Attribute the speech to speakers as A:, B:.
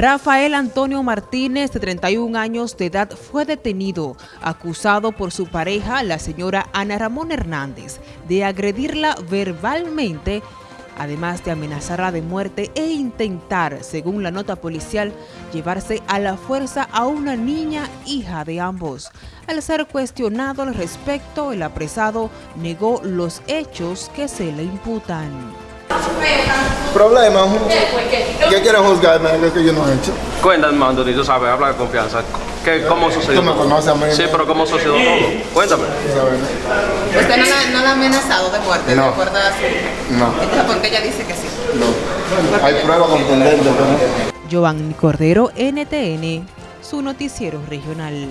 A: Rafael Antonio Martínez, de 31 años de edad, fue detenido, acusado por su pareja, la señora Ana Ramón Hernández, de agredirla verbalmente, además de amenazarla de muerte e intentar, según la nota policial, llevarse a la fuerza a una niña hija de ambos. Al ser cuestionado al respecto, el apresado negó los hechos que se le imputan.
B: Problema, ¿qué quieren juzgarme de lo que yo no he hecho?
C: Cuéntame, Mandoni, tú sabes, habla de confianza. ¿Qué, ¿Cómo sucedió?
B: Tú me conoces a mí.
C: Sí, pero ¿cómo sucedió todo? Cuéntame.
D: ¿Usted no la, no la ha amenazado de muerte?
B: No.
D: ¿De acuerdo a su...
B: No.
D: Entonces, ¿por qué ella dice que sí?
B: No. Hay pruebas contundentes.
A: Giovanni Cordero, NTN, su noticiero regional.